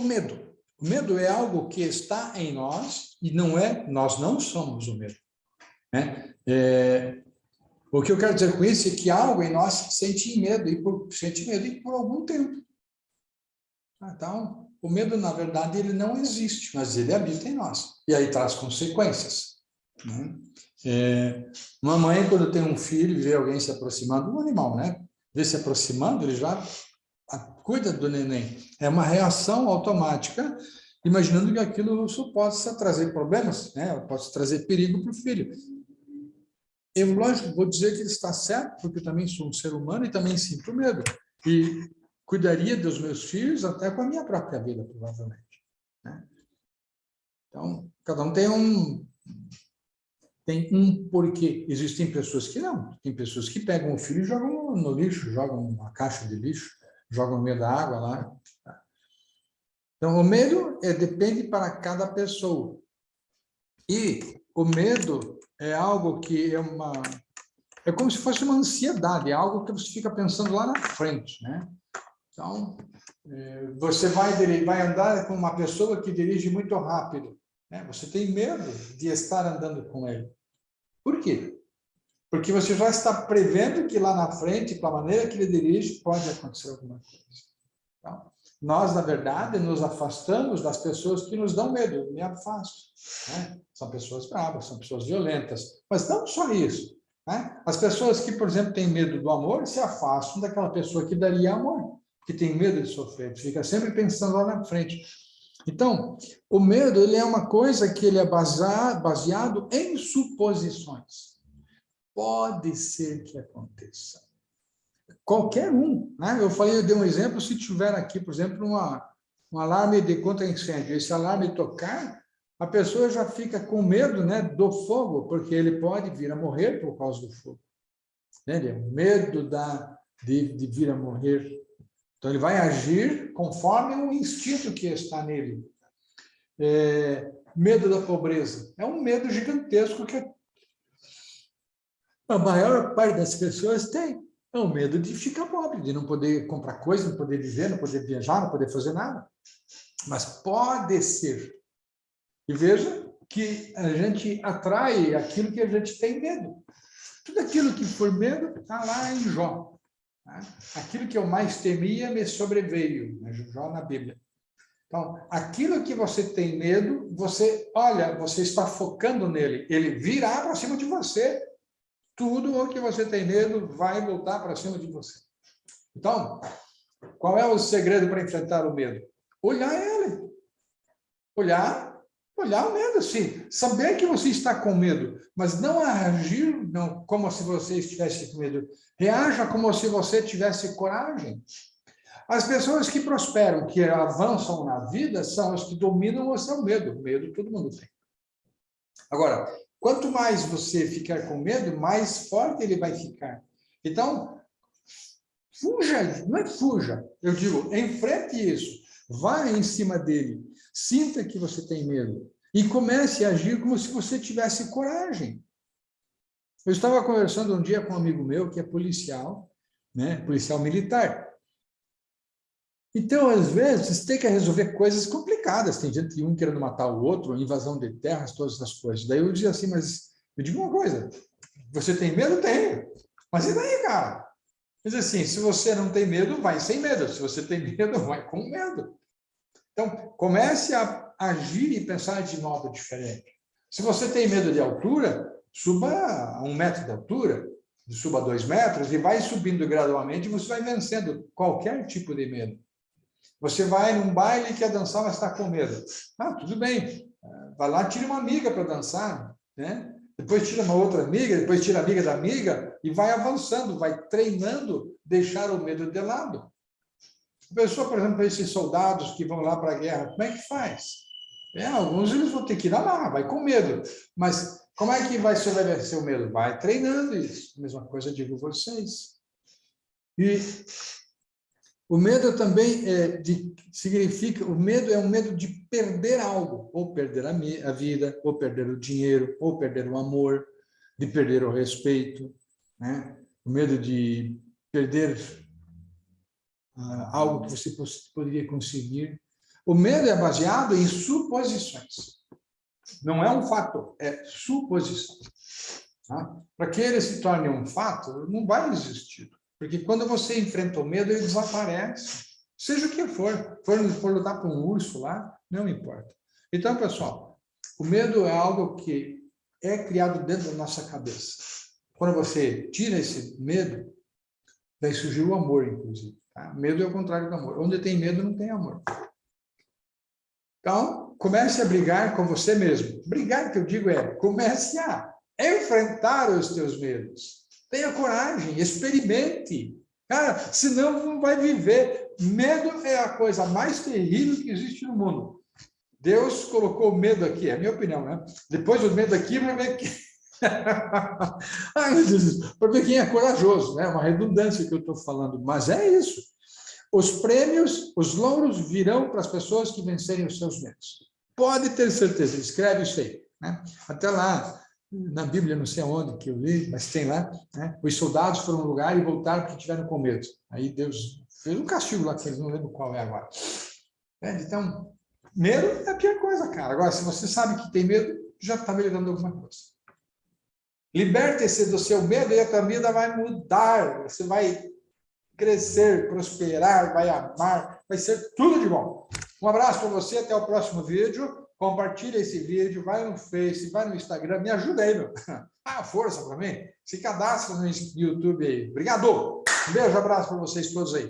o medo. O medo é algo que está em nós e não é, nós não somos o medo. Né? É, o que eu quero dizer com isso é que algo em nós sente medo, e por, sente medo e por algum tempo. Então, o medo, na verdade, ele não existe, mas ele habita em nós. E aí traz consequências. Né? É, quando tem um filho vê alguém se aproximando, um animal, né? Vê se aproximando, ele já cuida do neném. É uma reação automática, imaginando que aquilo possa trazer problemas, né? possa trazer perigo para o filho. Eu, lógico, vou dizer que ele está certo, porque eu também sou um ser humano e também sinto medo. E cuidaria dos meus filhos até com a minha própria vida, provavelmente. Né? Então, cada um tem um, tem um porquê. Existem pessoas que não. Tem pessoas que pegam o filho e jogam no lixo, jogam uma caixa de lixo, jogam no meio da água lá. Então, o medo é, depende para cada pessoa. E o medo é algo que é uma... É como se fosse uma ansiedade, é algo que você fica pensando lá na frente, né? Então, é, você vai, vai andar com uma pessoa que dirige muito rápido. Né? Você tem medo de estar andando com ele. Por quê? Porque você já está prevendo que lá na frente, com a maneira que ele dirige, pode acontecer alguma coisa. Então, nós, na verdade, nos afastamos das pessoas que nos dão medo. Eu me afasto. Né? São pessoas bravas, são pessoas violentas. Mas não só isso. Né? As pessoas que, por exemplo, têm medo do amor, se afastam daquela pessoa que daria amor, que tem medo de sofrer, fica sempre pensando lá na frente. Então, o medo ele é uma coisa que ele é baseado em suposições. Pode ser que aconteça. Qualquer um. Né? Eu falei, eu dei um exemplo, se tiver aqui, por exemplo, uma, um alarme de contra-incêndio, esse alarme tocar, a pessoa já fica com medo né, do fogo, porque ele pode vir a morrer por causa do fogo. Entende? Medo da, de, de vir a morrer então, ele vai agir conforme o instinto que está nele. É, medo da pobreza. É um medo gigantesco que a maior parte das pessoas tem. É o medo de ficar pobre, de não poder comprar coisa, não poder viver, não poder viajar, não poder fazer nada. Mas pode ser. E veja que a gente atrai aquilo que a gente tem medo. Tudo aquilo que for medo está lá em Jó. Né? Aquilo que eu mais temia me sobreveio, né? Jó na Bíblia. Então, aquilo que você tem medo, você, olha, você está focando nele, ele virá para cima de você, tudo o que você tem medo vai voltar para cima de você. Então, qual é o segredo para enfrentar o medo? Olhar ele. Olhar Olhar o medo, sim. Saber que você está com medo, mas não agir não, como se você estivesse com medo. Reaja como se você tivesse coragem. As pessoas que prosperam, que avançam na vida, são as que dominam o seu medo. Medo todo mundo tem. Agora, quanto mais você ficar com medo, mais forte ele vai ficar. Então, fuja, não é fuja. Eu digo, enfrente isso. Vá em cima dele. Sinta que você tem medo e comece a agir como se você tivesse coragem. Eu estava conversando um dia com um amigo meu que é policial, né, policial militar. Então, às vezes, tem que resolver coisas complicadas. Tem gente, um querendo matar o outro, invasão de terras, todas essas coisas. Daí eu dizia assim, mas eu digo uma coisa, você tem medo? Tenho. Mas e daí, cara? Diz assim, se você não tem medo, vai sem medo. Se você tem medo, vai com medo. Então, comece a agir e pensar de modo diferente. Se você tem medo de altura, suba a um metro de altura, suba a dois metros e vai subindo gradualmente você vai vencendo qualquer tipo de medo. Você vai num baile e quer dançar, mas está com medo. Ah, tudo bem. Vai lá, tira uma amiga para dançar, né? Depois tira uma outra amiga, depois tira a amiga da amiga e vai avançando, vai treinando deixar o medo de lado. A pessoa, por exemplo, esses soldados que vão lá para a guerra, como é que faz? É, alguns eles vão ter que ir lá, vai com medo. Mas como é que vai sobreviver o medo? Vai treinando isso. Mesma coisa digo vocês. E o medo também é de, significa, o medo é um medo de perder algo, ou perder a, a vida, ou perder o dinheiro, ou perder o amor, de perder o respeito, né? o medo de perder uh, algo que você poderia conseguir. O medo é baseado em suposições. Não é um fato, é suposição. Tá? Para que ele se torne um fato, não vai existir. Porque quando você enfrenta o medo, ele desaparece. Seja o que for. For, for lutar por um urso lá, não importa. Então, pessoal, o medo é algo que é criado dentro da nossa cabeça. Quando você tira esse medo, vai surgir o amor, inclusive. Tá? Medo é o contrário do amor. Onde tem medo, não tem amor. Então, comece a brigar com você mesmo. Brigar, que eu digo, é comece a enfrentar os teus medos. Tenha coragem, experimente. Cara, senão não vai viver. Medo é a coisa mais terrível que existe no mundo. Deus colocou medo aqui, é a minha opinião, né? Depois o medo aqui, vai ver que... Ai, Deus, para ver quem é corajoso, né? Uma redundância que eu estou falando, mas é isso. Os prêmios, os louros virão para as pessoas que vencerem os seus medos. Pode ter certeza, escreve isso aí. Né? Até lá, na Bíblia, não sei aonde que eu li, mas tem lá, né? os soldados foram a um lugar e voltaram porque tiveram com medo. Aí Deus fez um castigo lá, que eles não lembro qual é agora. É, então, medo é a pior coisa, cara. Agora, se você sabe que tem medo, já está melhorando alguma coisa. Liberte-se do seu medo e a tua vida vai mudar. Você vai crescer, prosperar, vai amar, vai ser tudo de bom. Um abraço para você, até o próximo vídeo. Compartilha esse vídeo, vai no Face, vai no Instagram, me ajuda aí, meu. Ah, força para mim. Se cadastra no YouTube aí. Obrigado. Um beijo, abraço para vocês todos aí.